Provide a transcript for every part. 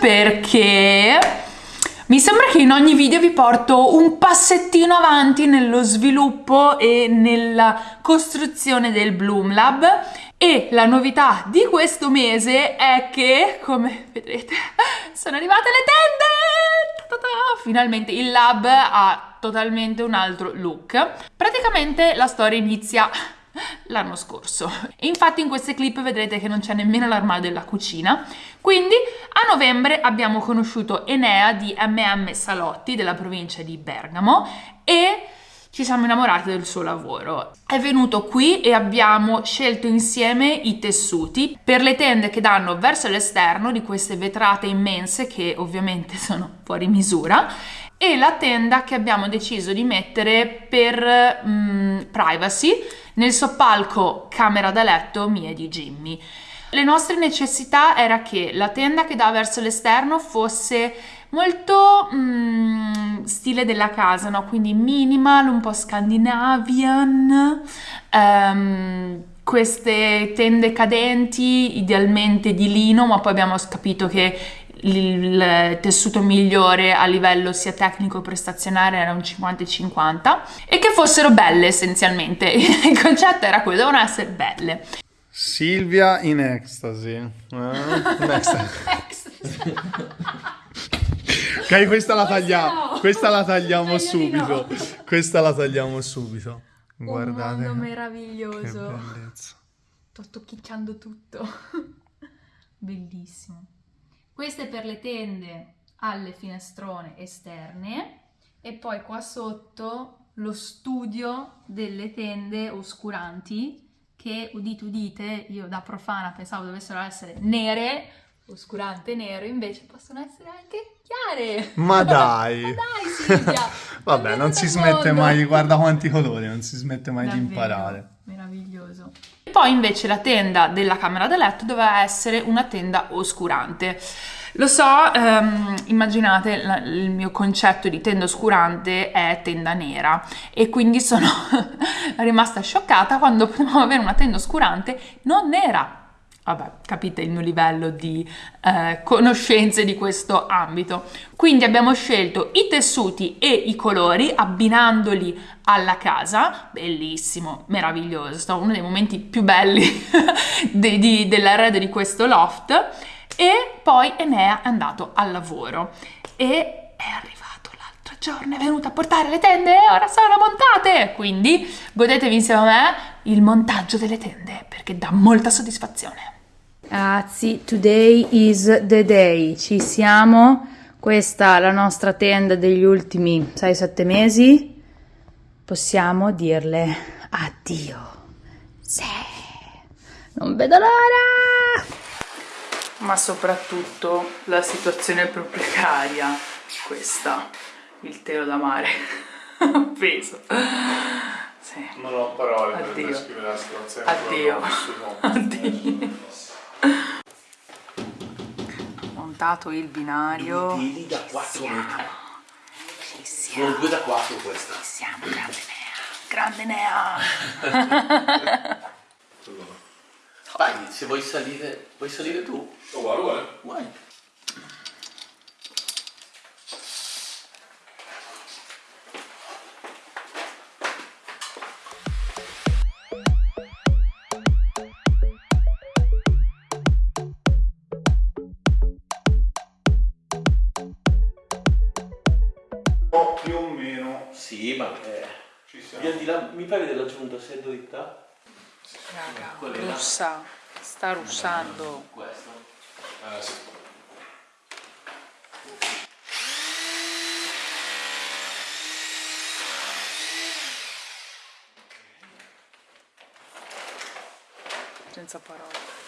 perché mi sembra che in ogni video vi porto un passettino avanti nello sviluppo e nella costruzione del Bloom Lab e la novità di questo mese è che, come vedrete, sono arrivate le tende! Finalmente il lab ha totalmente un altro look. Praticamente la storia inizia l'anno scorso. Infatti in queste clip vedrete che non c'è nemmeno l'armadio della cucina. Quindi a novembre abbiamo conosciuto Enea di MM Salotti della provincia di Bergamo e ci siamo innamorati del suo lavoro. È venuto qui e abbiamo scelto insieme i tessuti per le tende che danno verso l'esterno di queste vetrate immense che ovviamente sono fuori misura e la tenda che abbiamo deciso di mettere per mm, privacy nel soppalco camera da letto mia di Jimmy. Le nostre necessità era che la tenda che dà verso l'esterno fosse molto mm, stile della casa, no? quindi minimal, un po' scandinavian, um, queste tende cadenti, idealmente di lino, ma poi abbiamo capito che il tessuto migliore a livello sia tecnico che prestazionale era un 50-50 e che fossero belle essenzialmente. Il concetto era quello, devono essere belle. Silvia in ecstasy eh? in ecstasy. Ok questa la tagliamo questa la tagliamo subito. Questa la tagliamo subito. Guardate. Un mondo meraviglioso. Che bellezza. Sto tocchicciando tutto. Bellissimo queste per le tende alle finestrone esterne e poi qua sotto lo studio delle tende oscuranti che udite udite io da profana pensavo dovessero essere nere oscurante nero invece possono essere anche chiare. Ma dai ma dai. Silvia. Vabbè non si smette mondo. mai guarda quanti colori non si smette mai Davvero, di imparare meraviglioso. E poi invece la tenda della camera da letto doveva essere una tenda oscurante. Lo so, um, immaginate il mio concetto di tenda oscurante è tenda nera. E quindi sono rimasta scioccata quando potevamo avere una tenda oscurante non nera. Vabbè, capite il mio livello di eh, conoscenze di questo ambito. Quindi abbiamo scelto i tessuti e i colori abbinandoli alla casa. Bellissimo, meraviglioso, è stato uno dei momenti più belli dell'arredo di questo loft e poi Enea è andato al lavoro e è arrivato l'altro giorno, è venuto a portare le tende e ora sono montate! Quindi godetevi insieme a me il montaggio delle tende perché dà molta soddisfazione. Ragazzi, today is the day, ci siamo, questa è la nostra tenda degli ultimi 6-7 mesi, possiamo dirle addio. Sì, non vedo l'ora! ma soprattutto la situazione è proprio precaria questa il telo da mare appeso sì. non ho parole addio. per descrivere la situazione addio. addio montato il binario Due da 4 metri ci siamo sono 2 da 4 questa ci siamo grande Nea grande Nea Vai, se vuoi salire, vuoi salire tu? Uguale, uguale. Vai. più ma eh, ci siamo. Via di là, mi pare della giunta, sei dritta? Raga, russa, sta russando. Questo. Eh, sì. Senza parole.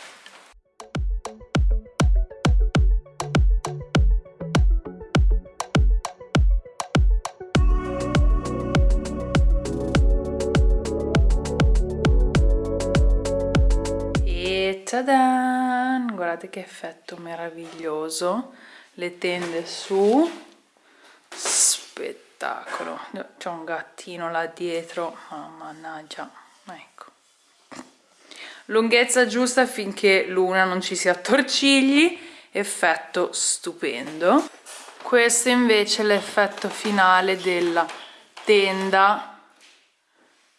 Tadan! Guardate che effetto meraviglioso. Le tende su. Spettacolo. C'è un gattino là dietro. Oh, mannaggia. Ecco. Lunghezza giusta finché l'una non ci si attorcigli effetto stupendo questo invece è l'effetto finale della tenda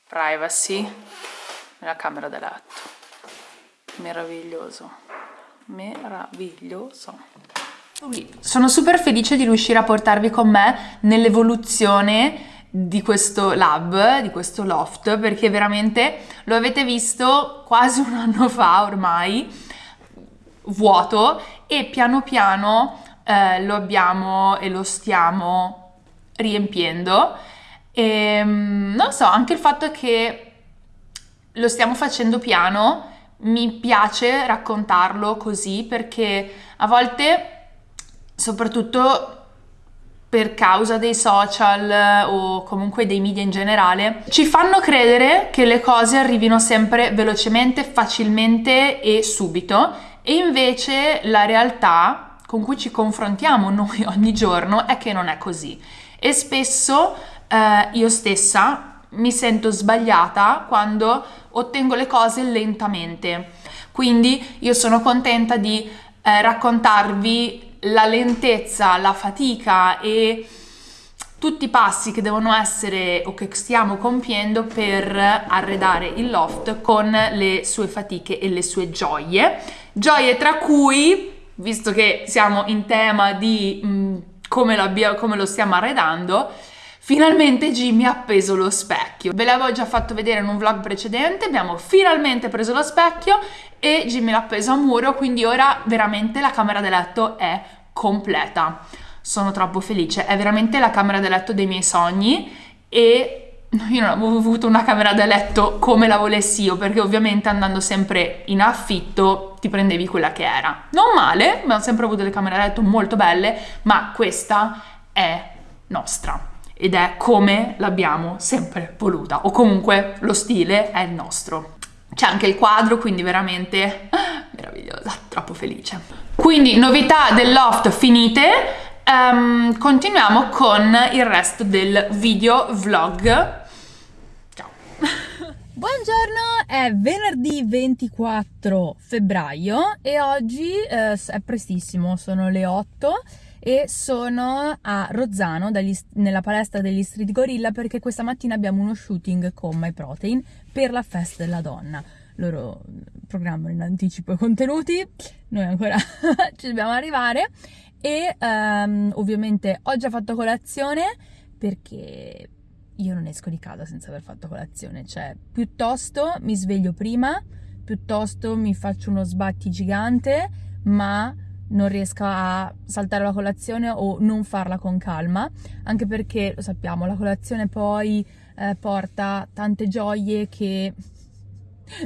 privacy nella camera da letto meraviglioso meraviglioso sono super felice di riuscire a portarvi con me nell'evoluzione di questo lab, di questo loft, perché veramente lo avete visto quasi un anno fa ormai, vuoto, e piano piano eh, lo abbiamo e lo stiamo riempiendo. E mm, non so, anche il fatto che lo stiamo facendo piano mi piace raccontarlo così perché a volte, soprattutto per causa dei social o comunque dei media in generale, ci fanno credere che le cose arrivino sempre velocemente, facilmente e subito. E invece la realtà con cui ci confrontiamo noi ogni giorno è che non è così. E spesso eh, io stessa mi sento sbagliata quando ottengo le cose lentamente quindi io sono contenta di eh, raccontarvi la lentezza, la fatica e tutti i passi che devono essere o che stiamo compiendo per arredare il loft con le sue fatiche e le sue gioie. Gioie tra cui, visto che siamo in tema di mh, mm, come, come lo stiamo arredando, Finalmente Jimmy ha appeso lo specchio. Ve l'avevo già fatto vedere in un vlog precedente, abbiamo finalmente preso lo specchio e Jimmy l'ha appeso a muro, quindi ora veramente la camera da letto è completa. Sono troppo felice, è veramente la camera da letto dei miei sogni e io non avevo avuto una camera da letto come la volessi io, perché ovviamente andando sempre in affitto ti prendevi quella che era. Non male, abbiamo sempre avuto delle camere da letto molto belle, ma questa è nostra ed è come l'abbiamo sempre voluta o comunque lo stile è il nostro. C'è anche il quadro, quindi veramente meravigliosa, troppo felice. Quindi novità del loft finite, um, continuiamo con il resto del video vlog. Ciao! Buongiorno, è venerdì 24 febbraio e oggi eh, è prestissimo, sono le 8 e sono a Rozzano dagli, nella palestra degli Street Gorilla perché questa mattina abbiamo uno shooting con My Protein per la festa della donna. Loro programmano in anticipo i contenuti, noi ancora ci dobbiamo arrivare. E um, ovviamente ho già fatto colazione perché io non esco di casa senza aver fatto colazione, cioè piuttosto mi sveglio prima, piuttosto mi faccio uno sbatti gigante, ma non riesca a saltare la colazione o non farla con calma, anche perché lo sappiamo, la colazione poi eh, porta tante gioie che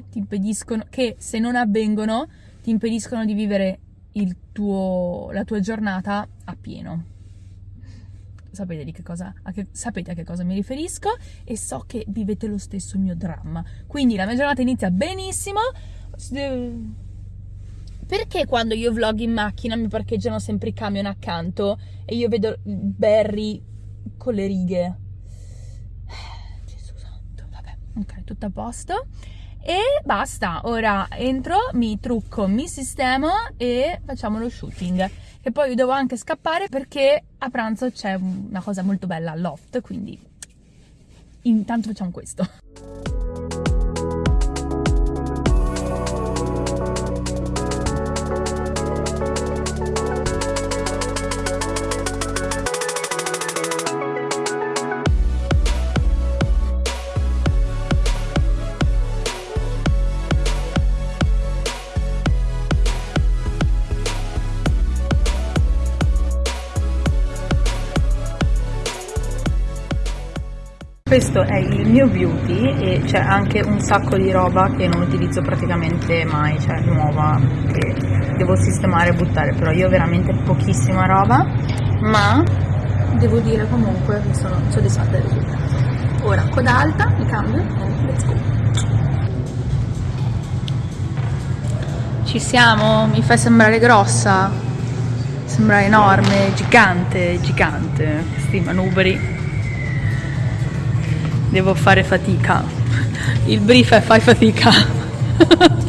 ti impediscono, che se non avvengono ti impediscono di vivere tuo, la tua giornata a pieno. Sapete, che cosa, a che, sapete a che cosa mi riferisco e so che vivete lo stesso mio dramma. Quindi la mia giornata inizia benissimo perché quando io vlog in macchina mi parcheggiano sempre i camion accanto e io vedo Barry con le righe? Gesù santo, vabbè, ok, tutto a posto. E basta, ora entro, mi trucco, mi sistemo e facciamo lo shooting. E poi devo anche scappare perché a pranzo c'è una cosa molto bella al loft, quindi intanto facciamo questo. Questo è il mio beauty e c'è anche un sacco di roba che non utilizzo praticamente mai, cioè nuova, che devo sistemare e buttare, però io ho veramente pochissima roba, ma devo dire comunque che sono soddisfatta del risultato. Ora, coda alta, mi cambio e let's go! Ci siamo, mi fai sembrare grossa, sembra enorme, gigante, gigante, questi manubri devo fare fatica. Il brief è fai fatica.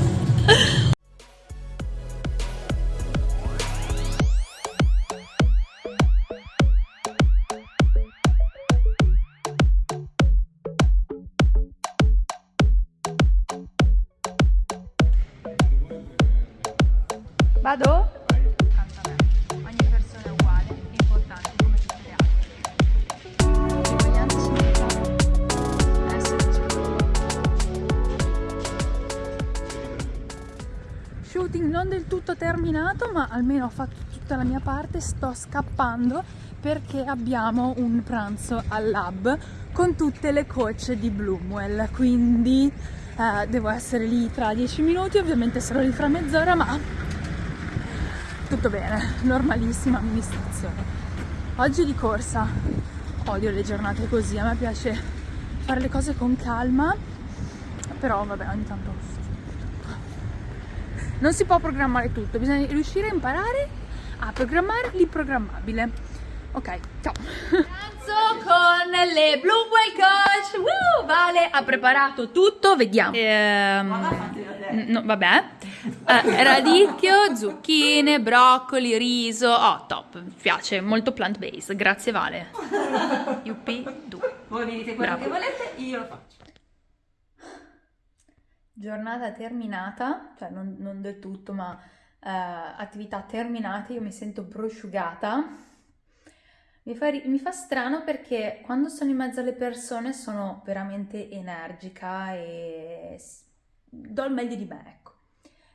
terminato ma almeno ho fatto tutta la mia parte sto scappando perché abbiamo un pranzo al lab con tutte le coach di Bloomwell. Quindi eh, devo essere lì tra 10 minuti ovviamente sarò lì fra mezz'ora ma tutto bene normalissima amministrazione. Oggi di corsa odio le giornate così a me piace fare le cose con calma però vabbè ogni tanto non si può programmare tutto bisogna riuscire a imparare a programmare l'improgrammabile ok ciao. Pranzo con le Bloomwell Coach. Woo! Vale ha preparato tutto vediamo. Ehm, no, vabbè. Eh, radicchio zucchine broccoli riso. Oh top. Mi piace molto plant based grazie Vale. Yuppie du. Voi mi dite quello Bravo. che volete, io lo faccio. Giornata terminata, cioè non, non del tutto, ma eh, attività terminate, io mi sento prosciugata. Mi fa, mi fa strano perché quando sono in mezzo alle persone sono veramente energica e do il meglio di me, ecco.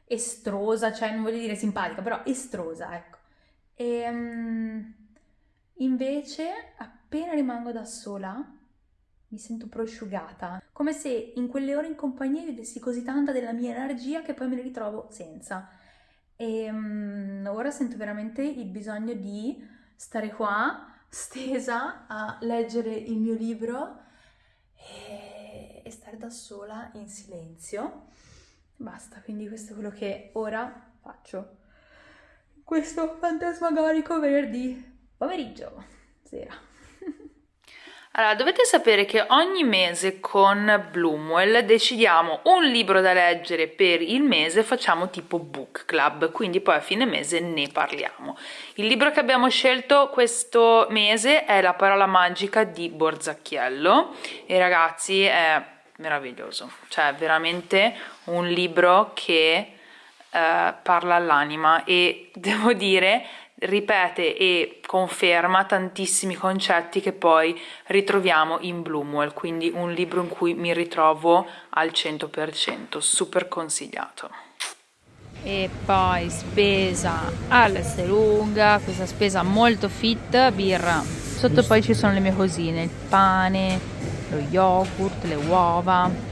Estrosa, cioè non voglio dire simpatica, però estrosa, ecco. E mm, invece appena rimango da sola mi sento prosciugata, come se in quelle ore in compagnia io dessi così tanta della mia energia che poi me ne ritrovo senza. E mm, ora sento veramente il bisogno di stare qua, stesa, a leggere il mio libro e, e stare da sola in silenzio. Basta, quindi questo è quello che ora faccio. Questo fantasmagorico venerdì pomeriggio, sera. Allora, dovete sapere che ogni mese con Bloomwell decidiamo un libro da leggere per il mese, facciamo tipo book club, quindi poi a fine mese ne parliamo. Il libro che abbiamo scelto questo mese è La parola magica di Borzacchiello e ragazzi è meraviglioso, cioè veramente un libro che eh, parla all'anima e devo dire ripete e conferma tantissimi concetti che poi ritroviamo in Bloomwell, quindi un libro in cui mi ritrovo al 100%, super consigliato. E poi spesa all'Estelunga, questa spesa molto fit, birra. Sotto poi ci sono le mie cosine, il pane, lo yogurt, le uova.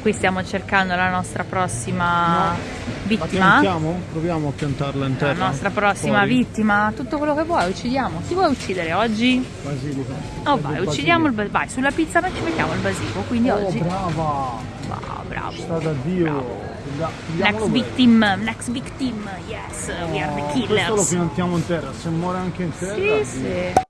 Qui stiamo cercando la nostra prossima La vittima. Proviamo a piantarla in La terra. nostra prossima Fuori. vittima, tutto quello che vuoi, uccidiamo. Chi vuoi uccidere oggi? Basilico. Oh vai, uccidiamo il basilico. basilico. Vai, sulla pizza noi ci mettiamo il basilico, quindi Oh, oggi. brava! Wow, bravo. Sta da Dio! Pigliamolo Next victim, next victim, yes, we are the Oh, Questo lo killers. piantiamo in terra, se muore anche in terra. Sì, sì.